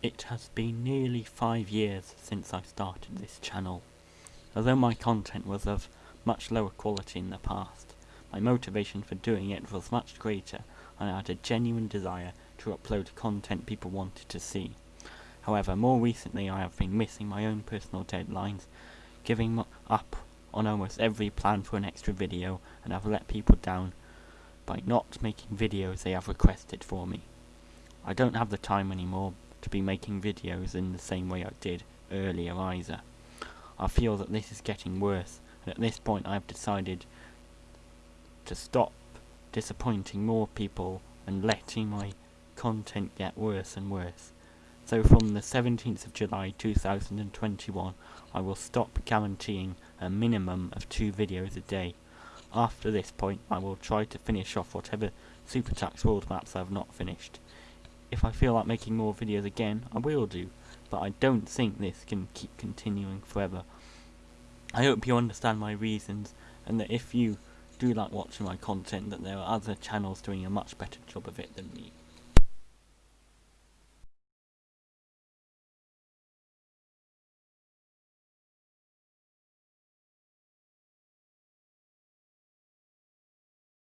It has been nearly five years since I started this channel. Although my content was of much lower quality in the past, my motivation for doing it was much greater and I had a genuine desire to upload content people wanted to see. However, more recently I have been missing my own personal deadlines, giving up on almost every plan for an extra video and have let people down by not making videos they have requested for me. I don't have the time anymore to be making videos in the same way I did earlier either. I feel that this is getting worse and at this point I have decided to stop disappointing more people and letting my content get worse and worse. So from the 17th of July 2021 I will stop guaranteeing a minimum of two videos a day. After this point I will try to finish off whatever SuperTux world maps I have not finished. If I feel like making more videos again, I will do, but I don't think this can keep continuing forever. I hope you understand my reasons, and that if you do like watching my content, that there are other channels doing a much better job of it than me.